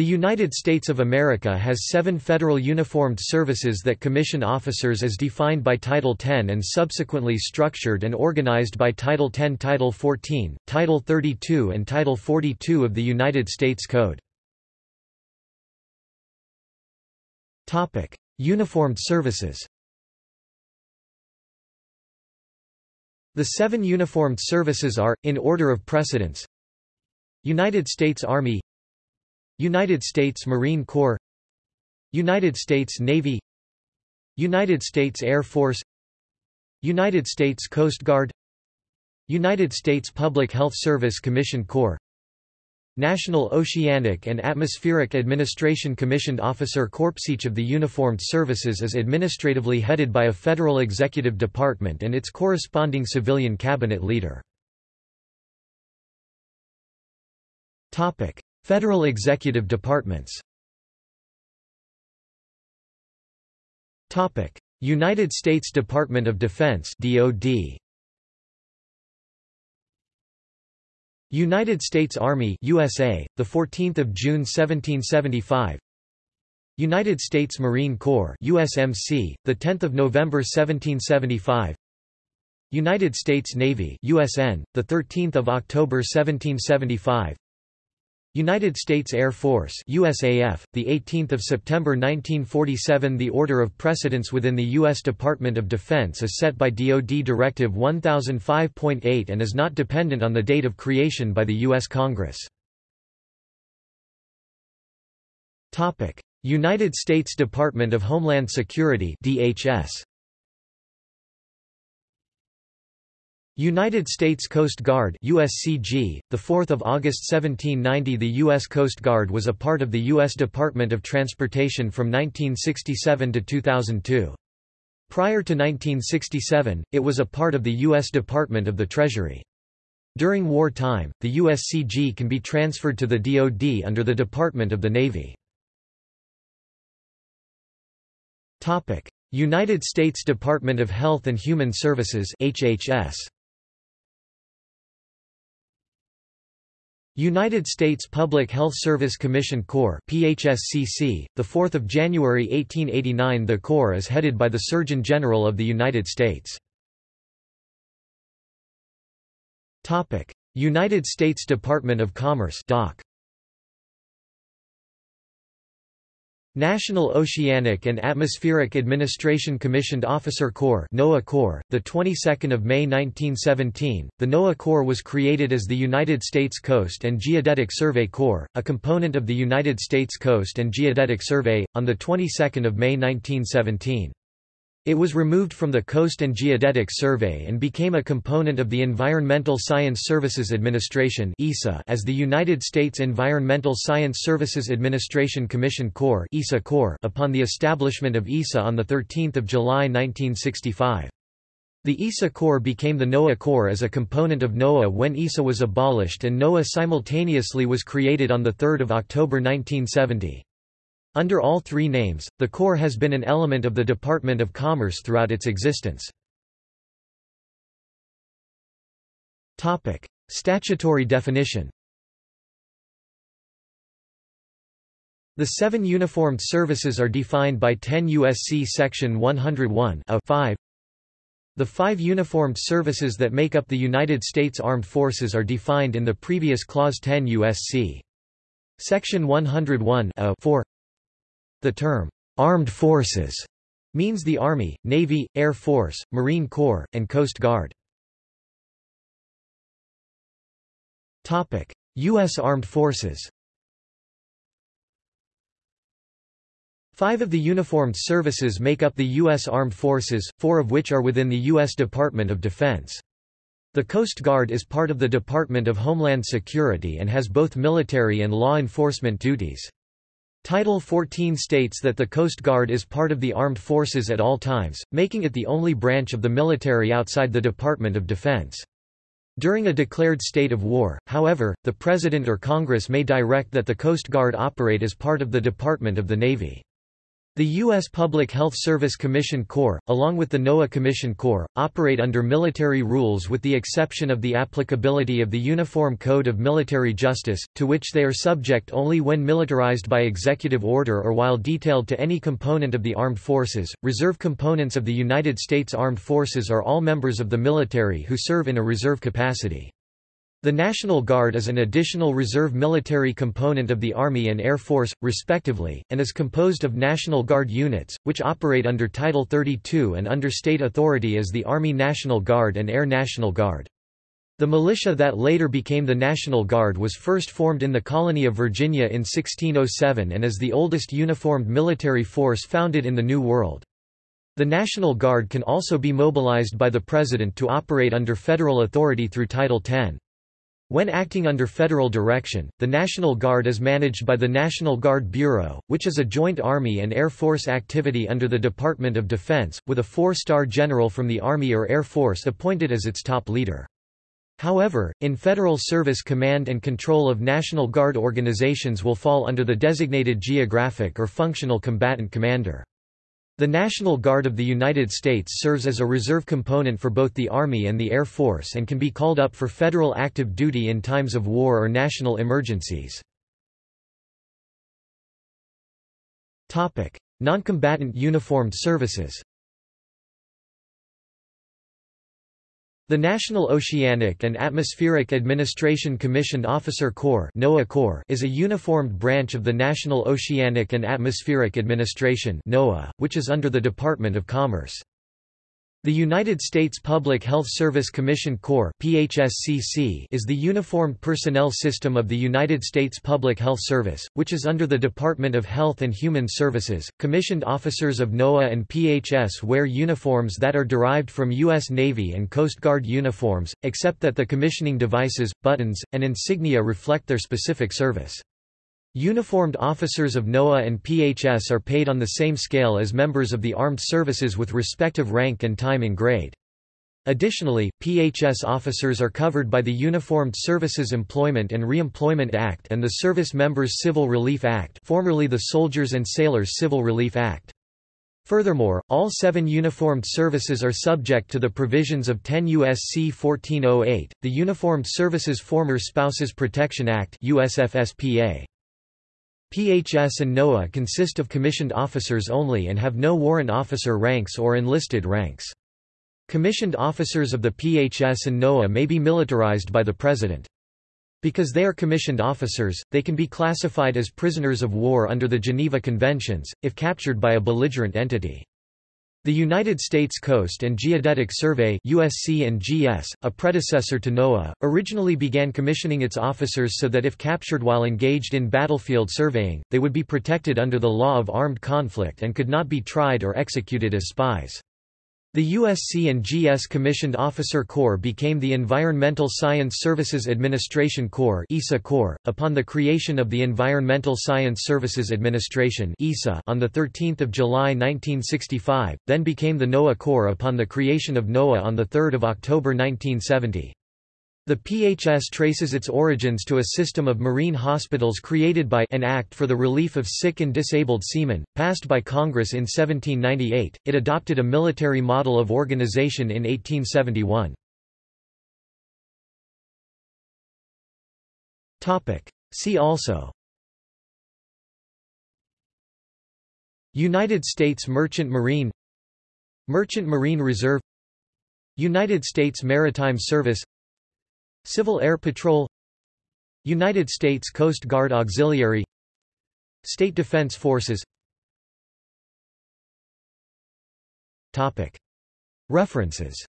The United States of America has seven federal uniformed services that commission officers as defined by Title X and subsequently structured and organized by Title X Title 14, Title 32 and Title 42 of the United States Code. Uniformed services The seven uniformed services are, in order of precedence United States Army United States Marine Corps United States Navy United States Air Force United States Coast Guard United States Public Health Service Commission Corps National Oceanic and Atmospheric Administration Commissioned Officer Corps Each of the uniformed services is administratively headed by a federal executive department and its corresponding civilian cabinet leader. Federal Executive Departments. Topic: United States Department of Defense DoD United States Army USA the 14th of June 1775 United States Marine Corps USMC the 10th of November 1775 United States Navy USN the 13th of October 1775 United States Air Force USAF, the 18th of September 1947 The order of precedence within the U.S. Department of Defense is set by DoD Directive 1005.8 and is not dependent on the date of creation by the U.S. Congress. United States Department of Homeland Security DHS United States Coast Guard USCG, 4 August 1790 The U.S. Coast Guard was a part of the U.S. Department of Transportation from 1967 to 2002. Prior to 1967, it was a part of the U.S. Department of the Treasury. During wartime, the USCG can be transferred to the DoD under the Department of the Navy. United States Department of Health and Human Services HHS. United States Public Health Service Commission Corps PHSCC, 4 January 1889 The Corps is headed by the Surgeon General of the United States. United States Department of Commerce DOC. National Oceanic and Atmospheric Administration Commissioned Officer Corps NOAA Corps, the 22nd of May 1917. The NOAA Corps was created as the United States Coast and Geodetic Survey Corps, a component of the United States Coast and Geodetic Survey on the 22nd of May 1917. It was removed from the Coast and Geodetic Survey and became a component of the Environmental Science Services Administration as the United States Environmental Science Services Administration Commission Corps upon the establishment of ESSA on 13 July 1965. The ESSA Corps became the NOAA Corps as a component of NOAA when ESSA was abolished and NOAA simultaneously was created on 3 October 1970. Under all three names, the Corps has been an element of the Department of Commerce throughout its existence. Topic: Statutory definition The seven uniformed services are defined by 10 U.S.C. Section 101 5. The five uniformed services that make up the United States Armed Forces are defined in the previous Clause 10 U.S.C. Section 101 4. The term, armed forces, means the Army, Navy, Air Force, Marine Corps, and Coast Guard. U.S. Armed Forces Five of the uniformed services make up the U.S. Armed Forces, four of which are within the U.S. Department of Defense. The Coast Guard is part of the Department of Homeland Security and has both military and law enforcement duties. Title 14 states that the Coast Guard is part of the armed forces at all times, making it the only branch of the military outside the Department of Defense. During a declared state of war, however, the President or Congress may direct that the Coast Guard operate as part of the Department of the Navy. The U.S. Public Health Service Commission Corps, along with the NOAA Commission Corps, operate under military rules with the exception of the applicability of the Uniform Code of Military Justice, to which they are subject only when militarized by executive order or while detailed to any component of the armed forces. Reserve components of the United States Armed Forces are all members of the military who serve in a reserve capacity. The National Guard is an additional reserve military component of the Army and Air Force, respectively, and is composed of National Guard units, which operate under Title 32 and under state authority as the Army National Guard and Air National Guard. The militia that later became the National Guard was first formed in the colony of Virginia in 1607 and is the oldest uniformed military force founded in the New World. The National Guard can also be mobilized by the President to operate under federal authority through Title 10. When acting under federal direction, the National Guard is managed by the National Guard Bureau, which is a joint Army and Air Force activity under the Department of Defense, with a four-star general from the Army or Air Force appointed as its top leader. However, in Federal Service command and control of National Guard organizations will fall under the designated geographic or functional combatant commander. The National Guard of the United States serves as a reserve component for both the Army and the Air Force and can be called up for federal active duty in times of war or national emergencies. Noncombatant uniformed services The National Oceanic and Atmospheric Administration Commissioned Officer Corps NOAA Corps is a uniformed branch of the National Oceanic and Atmospheric Administration NOAA, which is under the Department of Commerce. The United States Public Health Service Commission Corps PHSCC is the uniformed personnel system of the United States Public Health Service, which is under the Department of Health and Human Services. Commissioned officers of NOAA and PHS wear uniforms that are derived from U.S. Navy and Coast Guard uniforms, except that the commissioning devices, buttons, and insignia reflect their specific service. Uniformed officers of NOAA and PHS are paid on the same scale as members of the armed services with respective rank and time in grade. Additionally, PHS officers are covered by the Uniformed Services Employment and Reemployment Act and the Service Members Civil Relief Act formerly the Soldiers and Sailors Civil Relief Act. Furthermore, all seven uniformed services are subject to the provisions of 10 U.S.C. 1408, the Uniformed Services Former Spouses Protection Act USFSPA. PHS and NOAA consist of commissioned officers only and have no warrant officer ranks or enlisted ranks. Commissioned officers of the PHS and NOAA may be militarized by the President. Because they are commissioned officers, they can be classified as prisoners of war under the Geneva Conventions, if captured by a belligerent entity. The United States Coast and Geodetic Survey USC and GS, a predecessor to NOAA, originally began commissioning its officers so that if captured while engaged in battlefield surveying, they would be protected under the law of armed conflict and could not be tried or executed as spies. The USC and GS Commissioned Officer Corps became the Environmental Science Services Administration Corps ESSA Corps, upon the creation of the Environmental Science Services Administration ESSA on 13 July 1965, then became the NOAA Corps upon the creation of NOAA on 3 October 1970. The PHS traces its origins to a system of marine hospitals created by an Act for the Relief of Sick and Disabled Seamen, passed by Congress in 1798. It adopted a military model of organization in 1871. Topic. See also United States Merchant Marine Merchant Marine Reserve United States Maritime Service Civil Air Patrol United States Coast Guard Auxiliary State Defense Forces. References